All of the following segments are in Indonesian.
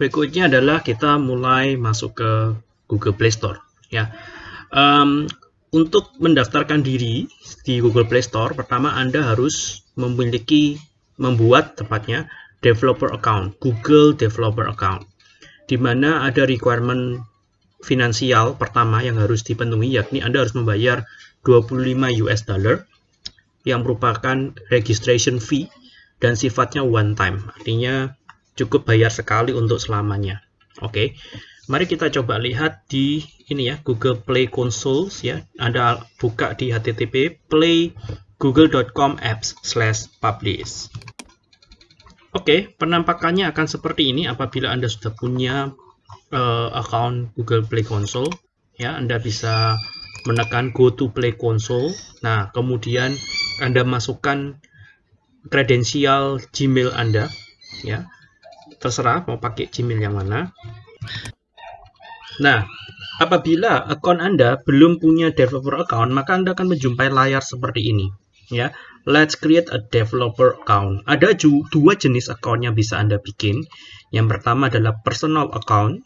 berikutnya adalah kita mulai masuk ke Google Play Store. Ya, um, untuk mendaftarkan diri di Google Play Store, pertama Anda harus memiliki membuat tepatnya developer account, Google Developer Account, di mana ada requirement finansial pertama yang harus dipenuhi, yakni Anda harus membayar 25 US dollar yang merupakan registration fee dan sifatnya one time, artinya cukup bayar sekali untuk selamanya. Oke, okay. mari kita coba lihat di ini ya Google Play Console ya. Anda buka di http play google.com apps slash publish. Oke, okay, penampakannya akan seperti ini apabila Anda sudah punya uh, account Google Play Console. Ya, Anda bisa menekan Go to Play Console. Nah, kemudian Anda masukkan kredensial Gmail Anda. Ya, terserah mau pakai Gmail yang mana. Nah, apabila akun Anda belum punya developer account, maka Anda akan menjumpai layar seperti ini. Ya, let's create a developer account. Ada dua jenis account yang bisa Anda bikin. Yang pertama adalah personal account,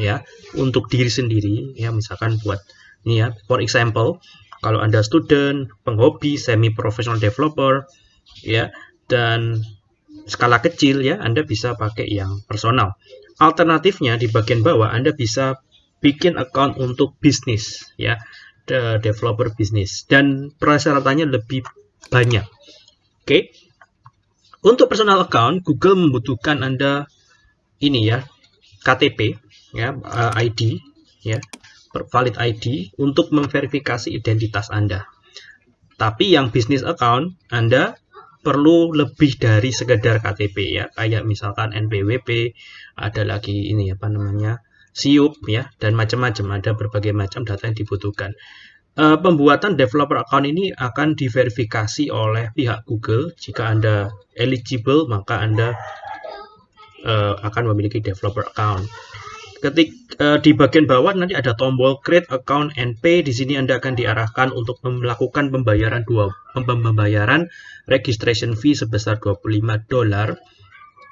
ya, untuk diri sendiri, ya, misalkan buat ini ya, for example, kalau Anda student, penghobi, semi professional developer, ya, dan skala kecil ya Anda bisa pakai yang personal. Alternatifnya di bagian bawah Anda bisa bikin account untuk bisnis ya, the developer bisnis dan persyaratannya lebih banyak. Oke. Okay. Untuk personal account Google membutuhkan Anda ini ya, KTP ya, uh, ID ya, valid ID untuk memverifikasi identitas Anda. Tapi yang bisnis account Anda perlu lebih dari sekedar KTP ya. Kayak misalkan NPWP ada lagi ini apa namanya SIUP ya dan macam-macam. Ada berbagai macam data yang dibutuhkan. Uh, pembuatan developer account ini akan diverifikasi oleh pihak Google. Jika Anda eligible maka Anda uh, akan memiliki developer account ketik uh, di bagian bawah nanti ada tombol create account and pay di sini Anda akan diarahkan untuk melakukan pembayaran dua pembayaran registration fee sebesar 25 dolar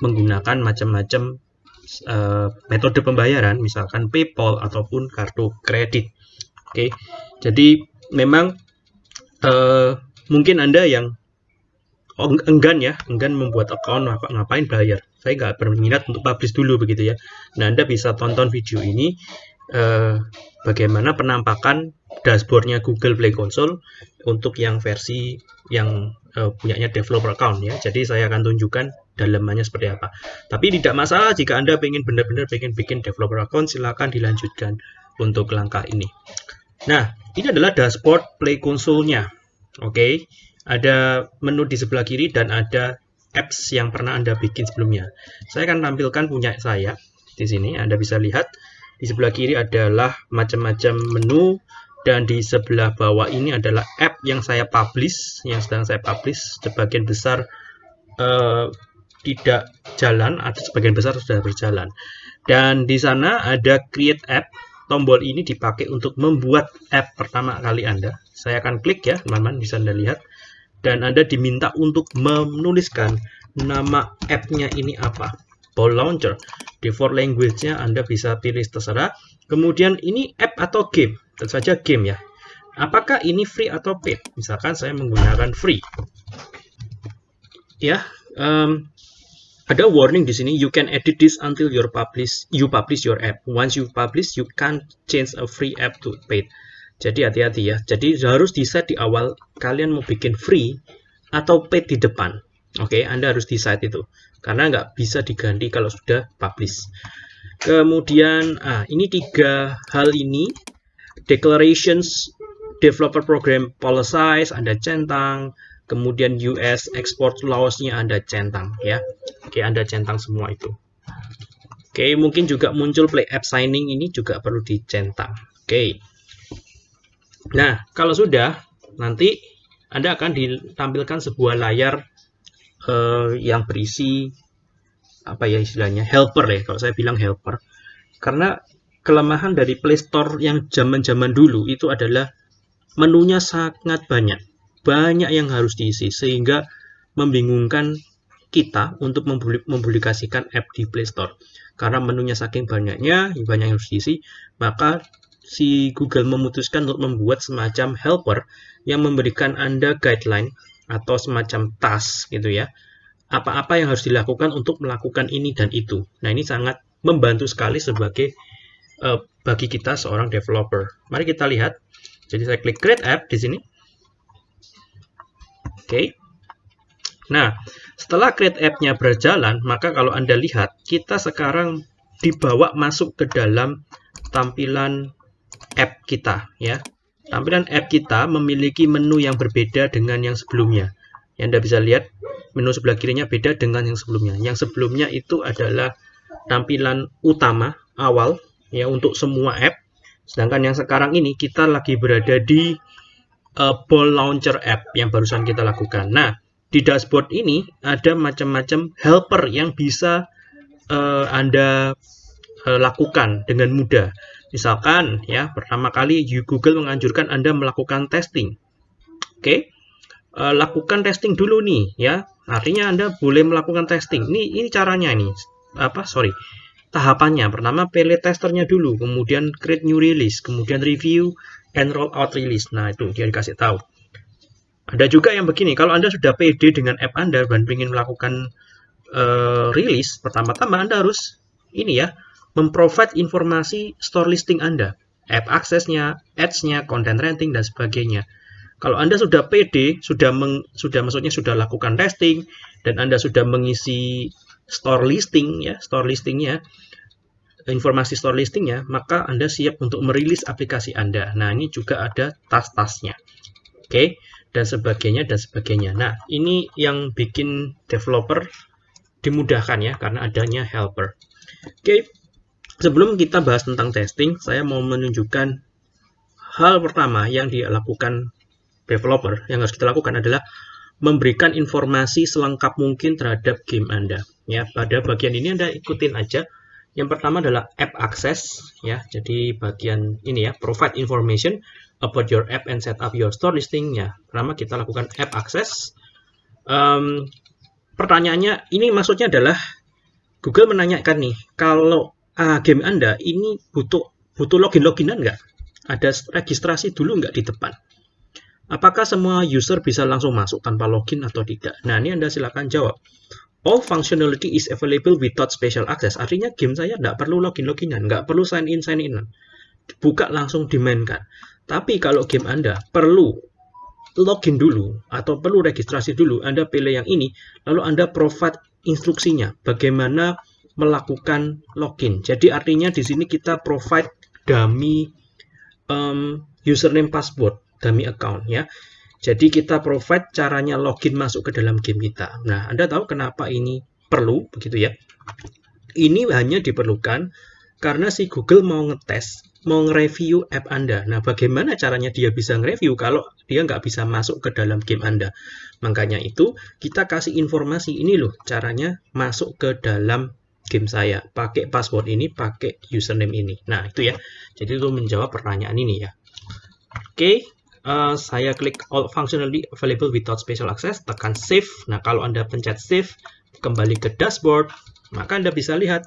menggunakan macam-macam uh, metode pembayaran misalkan PayPal ataupun kartu kredit. Oke. Okay. Jadi memang uh, mungkin Anda yang enggan ya, enggan membuat account ngapain bayar saya nggak berminat untuk publish dulu begitu ya. Nah, Anda bisa tonton video ini eh, bagaimana penampakan dashboardnya Google Play Console untuk yang versi yang eh, punyanya developer account ya. Jadi saya akan tunjukkan dalamannya seperti apa. Tapi tidak masalah jika Anda ingin benar-benar ingin bikin developer account, silakan dilanjutkan untuk langkah ini. Nah, ini adalah dashboard Play Console-nya. Oke, okay. ada menu di sebelah kiri dan ada apps yang pernah Anda bikin sebelumnya. Saya akan tampilkan punya saya di sini. Anda bisa lihat di sebelah kiri adalah macam-macam menu dan di sebelah bawah ini adalah app yang saya publish, yang sedang saya publish. Sebagian besar uh, tidak jalan, atau sebagian besar sudah berjalan. Dan di sana ada create app. Tombol ini dipakai untuk membuat app pertama kali Anda. Saya akan klik ya, teman-teman bisa Anda lihat dan Anda diminta untuk menuliskan nama app-nya ini apa. Ball Launcher. Default language-nya Anda bisa pilih terserah. Kemudian ini app atau game. Tentu saja game ya. Apakah ini free atau paid? Misalkan saya menggunakan free. Ya, um, ada warning di sini. You can edit this until you publish you publish your app. Once you publish, you can't change a free app to paid. Jadi hati-hati ya. Jadi harus di set di awal kalian mau bikin free atau paid di depan. Oke, okay, Anda harus decide itu. Karena nggak bisa diganti kalau sudah publish. Kemudian, ah, ini tiga hal ini. Declarations, Developer Program Policies, Anda centang. Kemudian US Export Laws-nya Anda centang. ya. Oke, okay, Anda centang semua itu. Oke, okay, mungkin juga muncul Play App Signing ini juga perlu dicentang. Oke. Okay. Nah, kalau sudah, nanti Anda akan ditampilkan sebuah layar uh, yang berisi apa ya istilahnya helper ya kalau saya bilang helper karena kelemahan dari Play Store yang zaman-zaman dulu itu adalah menunya sangat banyak banyak yang harus diisi sehingga membingungkan kita untuk mempublikasikan app di Play Store. Karena menunya saking banyaknya, banyak yang harus diisi, maka si Google memutuskan untuk membuat semacam helper yang memberikan Anda guideline atau semacam task gitu ya. Apa-apa yang harus dilakukan untuk melakukan ini dan itu. Nah, ini sangat membantu sekali sebagai uh, bagi kita seorang developer. Mari kita lihat. Jadi saya klik create app di sini. Oke. Okay. Nah, setelah create app-nya berjalan, maka kalau Anda lihat, kita sekarang dibawa masuk ke dalam tampilan app kita ya. Tampilan app kita memiliki menu yang berbeda dengan yang sebelumnya. Yang Anda bisa lihat, menu sebelah kirinya beda dengan yang sebelumnya. Yang sebelumnya itu adalah tampilan utama awal ya untuk semua app. Sedangkan yang sekarang ini kita lagi berada di uh, Ball Launcher app yang barusan kita lakukan. Nah, di dashboard ini ada macam-macam helper yang bisa uh, Anda uh, lakukan dengan mudah. Misalkan ya, pertama kali Google menganjurkan Anda melakukan testing. Oke. Okay? Uh, eh, lakukan testing dulu nih ya. Artinya Anda boleh melakukan testing. Ini ini caranya nih. Apa? Sorry. Tahapannya pertama pilih testernya dulu, kemudian create new release, kemudian review and roll out release. Nah, itu dia dikasih tahu. Ada juga yang begini, kalau Anda sudah pede dengan app Anda dan ingin melakukan uh, rilis, pertama-tama Anda harus ini ya, memprovide informasi store listing Anda, app aksesnya, ads-nya, content rating dan sebagainya. Kalau Anda sudah pede, sudah meng, sudah maksudnya sudah lakukan testing dan Anda sudah mengisi store listing ya, store listingnya, informasi store listingnya, maka Anda siap untuk merilis aplikasi Anda. Nah, ini juga ada tas-tasnya. Oke. Okay? dan sebagainya dan sebagainya. Nah, ini yang bikin developer dimudahkan ya karena adanya helper. Oke, sebelum kita bahas tentang testing, saya mau menunjukkan hal pertama yang dilakukan developer yang harus kita lakukan adalah memberikan informasi selengkap mungkin terhadap game Anda. Ya, pada bagian ini Anda ikutin aja. Yang pertama adalah app access ya. Jadi bagian ini ya, provide information about your app and set up your store listing ya. Pertama kita lakukan app access. Um, pertanyaannya ini maksudnya adalah Google menanyakan nih kalau uh, game Anda ini butuh butuh login loginan nggak? Ada registrasi dulu nggak di depan? Apakah semua user bisa langsung masuk tanpa login atau tidak? Nah, ini Anda silakan jawab. All functionality is available without special access. Artinya game saya nggak perlu login-loginan, nggak perlu sign in, sign in. Buka langsung dimainkan. Tapi kalau game Anda perlu login dulu atau perlu registrasi dulu, Anda pilih yang ini, lalu Anda provide instruksinya bagaimana melakukan login. Jadi artinya di sini kita provide dummy um, username password, dummy account ya. Jadi kita provide caranya login masuk ke dalam game kita. Nah, Anda tahu kenapa ini perlu begitu ya? Ini hanya diperlukan karena si Google mau ngetes mau nge-review app Anda. Nah, bagaimana caranya dia bisa nge-review kalau dia nggak bisa masuk ke dalam game Anda? Makanya itu, kita kasih informasi ini loh, caranya masuk ke dalam game saya. Pakai password ini, pakai username ini. Nah, itu ya. Jadi itu menjawab pertanyaan ini ya. Oke, okay, uh, eh, saya klik all functionality available without special access, tekan save. Nah, kalau Anda pencet save, kembali ke dashboard, maka Anda bisa lihat.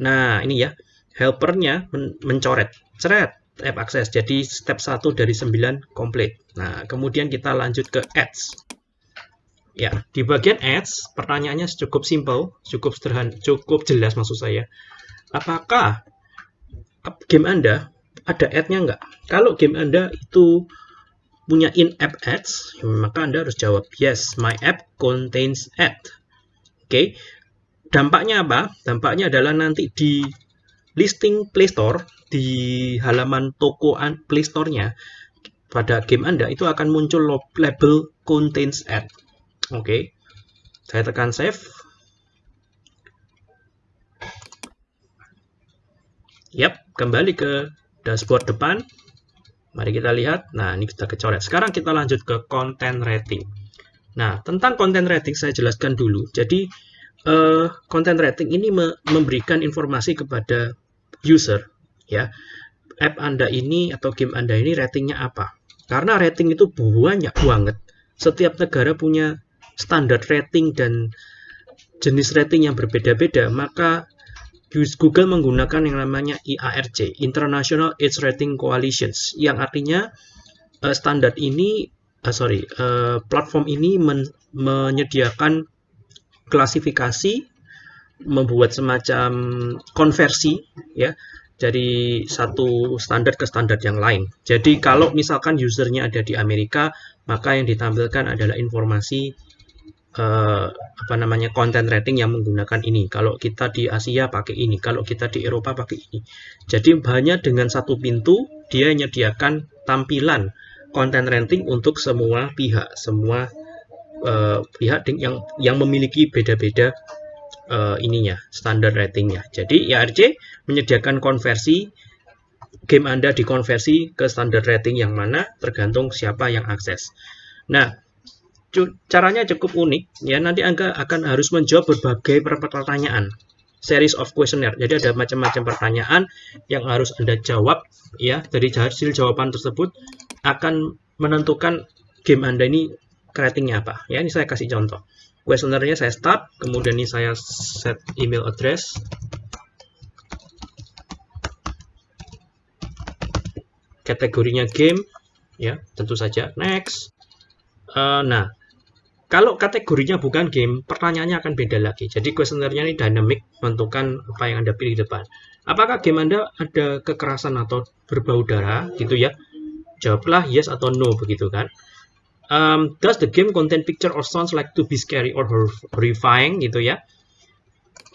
Nah, ini ya, helpernya men mencoret Ceret, app access. Jadi step 1 dari 9 komplit. Nah, kemudian kita lanjut ke ads. Ya, di bagian ads, pertanyaannya cukup simple, cukup sederhana, cukup jelas maksud saya. Apakah game Anda ada ad-nya nggak? Kalau game Anda itu punya in-app ads, maka Anda harus jawab, yes, my app contains ad. Oke, dampaknya apa? Dampaknya adalah nanti di listing Play Store di halaman toko Play Store-nya pada game Anda itu akan muncul label contains ad. Oke. Okay. Saya tekan save. Yap, kembali ke dashboard depan. Mari kita lihat. Nah, ini kita kecoret. Sekarang kita lanjut ke content rating. Nah, tentang content rating saya jelaskan dulu. Jadi, uh, content rating ini me memberikan informasi kepada user ya app Anda ini atau game Anda ini ratingnya apa. Karena rating itu banyak banget. Setiap negara punya standar rating dan jenis rating yang berbeda-beda, maka Google menggunakan yang namanya IARC, International Age Rating Coalitions, yang artinya uh, standar ini, uh, sorry, uh, platform ini men menyediakan klasifikasi, membuat semacam konversi, ya, dari satu standar ke standar yang lain. Jadi kalau misalkan usernya ada di Amerika, maka yang ditampilkan adalah informasi uh, apa namanya konten rating yang menggunakan ini. Kalau kita di Asia pakai ini, kalau kita di Eropa pakai ini. Jadi hanya dengan satu pintu dia menyediakan tampilan konten rating untuk semua pihak, semua uh, pihak yang yang memiliki beda-beda uh, ininya, standar ratingnya. Jadi IRC menyediakan konversi game Anda dikonversi ke standar rating yang mana tergantung siapa yang akses. Nah, caranya cukup unik ya nanti Anda akan harus menjawab berbagai pertanyaan series of questionnaire. Jadi ada macam-macam pertanyaan yang harus Anda jawab ya dari hasil jawaban tersebut akan menentukan game Anda ini ratingnya apa. Ya ini saya kasih contoh. Questionnaire-nya saya start kemudian ini saya set email address. Kategorinya game ya tentu saja next. Uh, nah kalau kategorinya bukan game, pertanyaannya akan beda lagi. Jadi kuesionernya ini dynamic, menentukan apa yang Anda pilih di depan. Apakah game Anda ada kekerasan atau berbau darah gitu ya? Jawablah yes atau no begitu kan. Um, does the game contain picture or sounds like to be scary or horrifying gitu ya?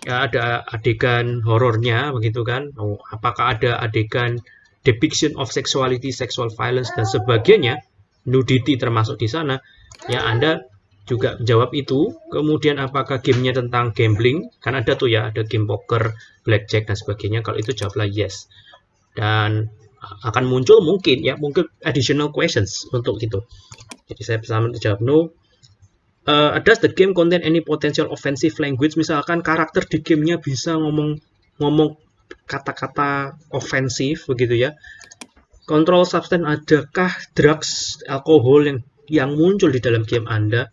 Ya ada adegan horornya begitu kan? Oh, apakah ada adegan depiction of sexuality, sexual violence dan sebagainya? Nudity termasuk di sana. Ya Anda juga jawab itu. Kemudian apakah gamenya tentang gambling? Kan ada tuh ya, ada game poker, blackjack dan sebagainya. Kalau itu jawablah yes. Dan akan muncul mungkin ya, mungkin additional questions untuk itu. Jadi saya bisa menjawab no. Uh, does the game contain any potential offensive language? Misalkan karakter di gamenya bisa ngomong ngomong kata-kata ofensif begitu ya. Control substance adakah drugs, alkohol yang yang muncul di dalam game Anda?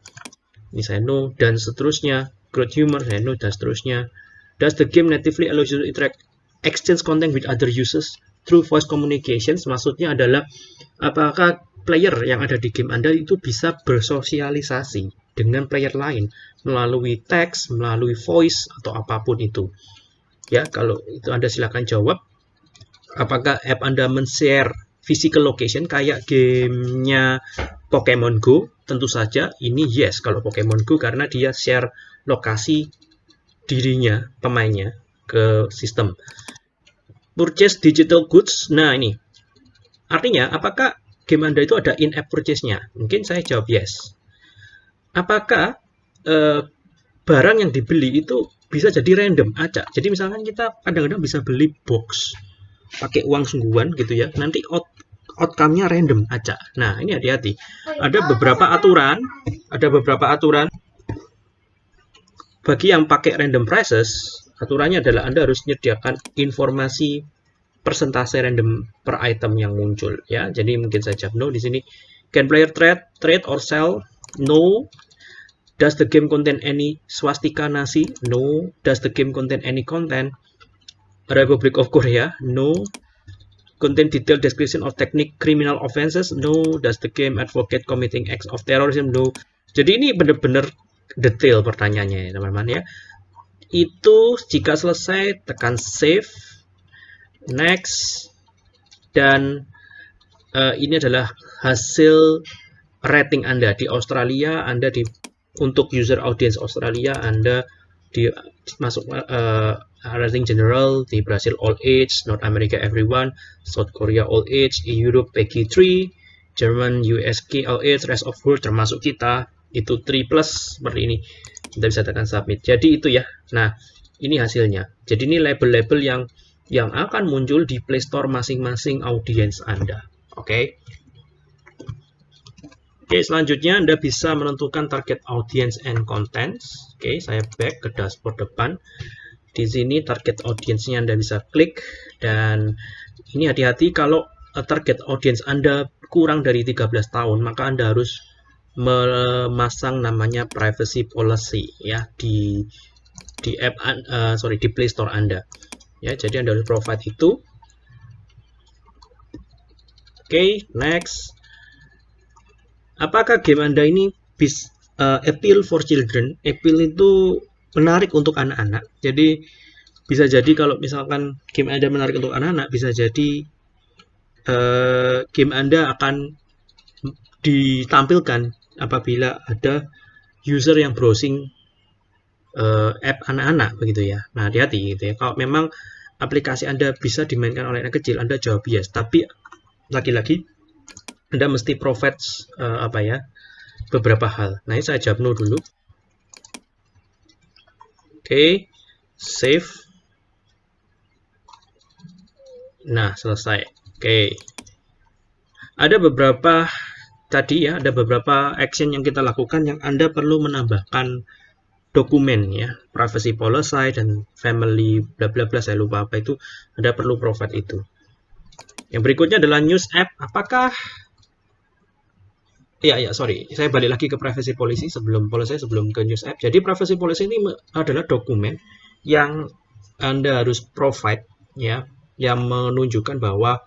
ini saya no dan seterusnya growth humor saya no dan seterusnya does the game natively allow you to interact exchange content with other users through voice communications maksudnya adalah apakah player yang ada di game Anda itu bisa bersosialisasi dengan player lain melalui teks, melalui voice atau apa pun itu. Ya, kalau itu Anda silakan jawab. Apakah app Anda men-share physical location kayak gamenya Pokemon Go tentu saja ini yes kalau Pokemon Go karena dia share lokasi dirinya pemainnya ke sistem. Purchase digital goods nah ini. Artinya apakah game anda itu ada in-app purchase-nya? Mungkin saya jawab yes. Apakah eh, barang yang dibeli itu bisa jadi random aja jadi misalkan kita kadang-kadang bisa beli box pakai uang sungguhan gitu ya. Nanti out outcome-nya random aja. Nah, ini hati-hati. Ada beberapa aturan, ada beberapa aturan bagi yang pakai random prices, aturannya adalah Anda harus menyediakan informasi persentase random per item yang muncul ya. Jadi mungkin saya no di sini. Can player trade, trade or sell? No. Does the game contain any swastika nasi? No. Does the game contain any content? Republic of Korea? No contain detailed description of technique criminal offenses? No. Does the game advocate committing acts of terrorism? No. Jadi ini benar-benar detail pertanyaannya ya teman-teman ya. Itu jika selesai tekan save, next, dan uh, ini adalah hasil rating Anda di Australia, Anda di untuk user audience Australia, Anda di masuk uh, rating general di Brazil all age, North America everyone, South Korea all age, Europe PG 3, German USK all age, rest of world termasuk kita itu 3 plus seperti ini. Kita bisa tekan submit. Jadi itu ya. Nah, ini hasilnya. Jadi ini label-label yang yang akan muncul di Play Store masing-masing audiens Anda. Oke. Okay? Oke, selanjutnya Anda bisa menentukan target audience and contents. Oke, saya back ke dashboard depan. Di sini target audiensnya Anda bisa klik dan ini hati-hati kalau eh, target audience Anda kurang dari 13 tahun, maka Anda harus memasang namanya privacy policy ya di di app uh, sorry di Play Store Anda. Ya, jadi Anda harus provide itu. Oke, okay, next. Apakah game Anda ini bis uh, appeal for children? Appeal itu menarik untuk anak-anak. Jadi bisa jadi kalau misalkan game Anda menarik untuk anak-anak, bisa jadi uh, game Anda akan ditampilkan apabila ada user yang browsing uh, app anak-anak begitu ya. Nah, hati-hati gitu ya. Kalau memang aplikasi Anda bisa dimainkan oleh anak kecil, Anda jawab yes. Tapi lagi-lagi Anda mesti provide uh, apa ya? beberapa hal. Nah, ini saya jawab no dulu. Okay. save. Nah, selesai. Oke. Okay. Ada beberapa tadi ya, ada beberapa action yang kita lakukan yang Anda perlu menambahkan dokumen ya privacy policy dan family bla bla bla saya lupa apa itu Anda perlu provide itu yang berikutnya adalah news app apakah ya ya sorry saya balik lagi ke privacy policy sebelum policy sebelum ke news app jadi privacy policy ini adalah dokumen yang Anda harus provide ya yang menunjukkan bahwa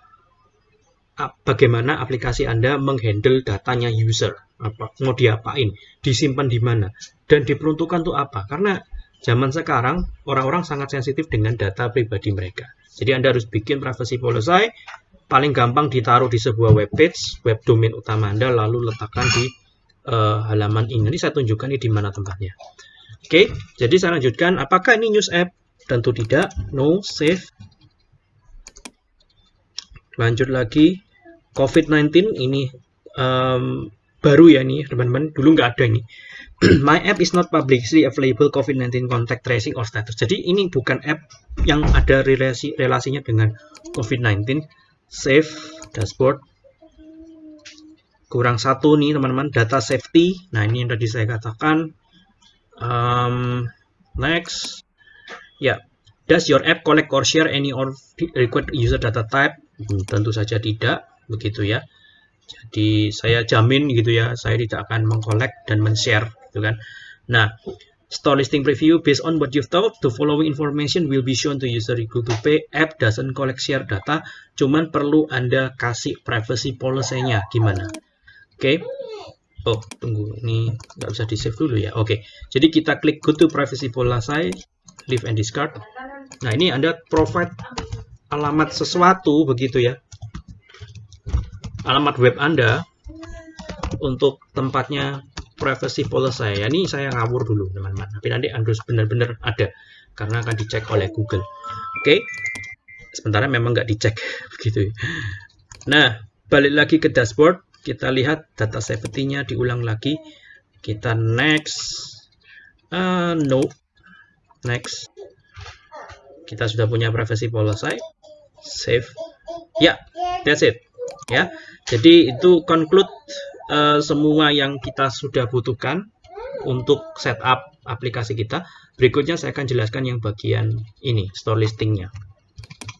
bagaimana aplikasi Anda menghandle datanya user apa mau diapain disimpan di mana dan diperuntukkan untuk apa? Karena zaman sekarang orang-orang sangat sensitif dengan data pribadi mereka. Jadi Anda harus bikin privacy policy, paling gampang ditaruh di sebuah web page, web domain utama Anda, lalu letakkan di uh, halaman ini. Ini saya tunjukkan ini di mana tempatnya. Oke, jadi saya lanjutkan. Apakah ini news app? Tentu tidak. No, save. Lanjut lagi. COVID-19 ini um, baru ya nih teman-teman. Dulu nggak ada ini. my app is not publicly available COVID-19 contact tracing or status. Jadi ini bukan app yang ada relasi relasinya dengan COVID-19. Save dashboard. Kurang satu nih teman-teman, data safety. Nah ini yang tadi saya katakan. Um, next. Ya, yeah. does your app collect or share any or required user data type? Hmm, tentu saja tidak, begitu ya. Jadi saya jamin gitu ya, saya tidak akan mengkolek dan men-share gitu kan. Nah, store listing preview based on what you've thought, the following information will be shown to user equal to pay. App doesn't collect share data, cuman perlu Anda kasih privacy policy-nya gimana. Oke. Okay. Oh, tunggu. Ini nggak bisa di-save dulu ya. Oke. Okay. Jadi kita klik go to privacy policy, leave and discard. Nah, ini Anda provide alamat sesuatu begitu ya. Alamat web Anda untuk tempatnya privacy policy saya. Ini saya ngawur dulu, teman-teman. Tapi nanti harus benar-benar ada karena akan dicek oleh Google. Oke. Okay. Sementara memang nggak dicek begitu. Nah, balik lagi ke dashboard, kita lihat data safety-nya diulang lagi. Kita next. Uh, no. Next. Kita sudah punya privacy policy. Save. Ya, yeah, that's it. Ya. Jadi itu conclude uh, semua yang kita sudah butuhkan untuk setup aplikasi kita. Berikutnya saya akan jelaskan yang bagian ini, store listingnya.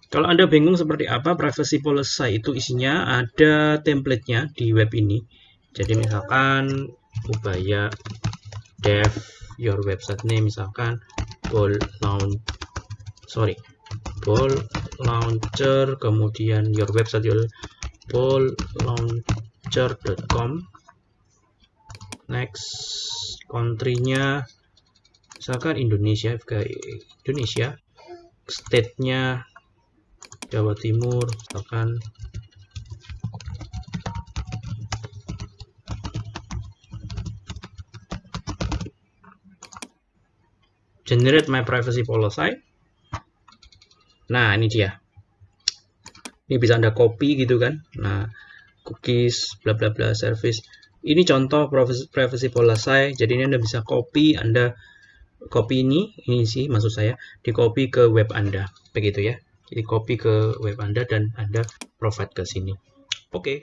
Kalau Anda bingung seperti apa privacy policy itu isinya ada template-nya di web ini. Jadi misalkan ubaya dev your website name misalkan ball launch sorry ball launcher kemudian your website your ball launch picture.com next country-nya misalkan Indonesia Indonesia state-nya Jawa Timur misalkan. Generate my privacy policy. Nah ini dia. Ini bisa anda copy gitu kan. Nah cookies bla bla bla service. Ini contoh privacy policy jadi ini anda bisa copy anda copy ini ini sih maksud saya di copy ke web anda. Begitu ya. Jadi copy ke web anda dan anda provide ke sini. Oke. okay.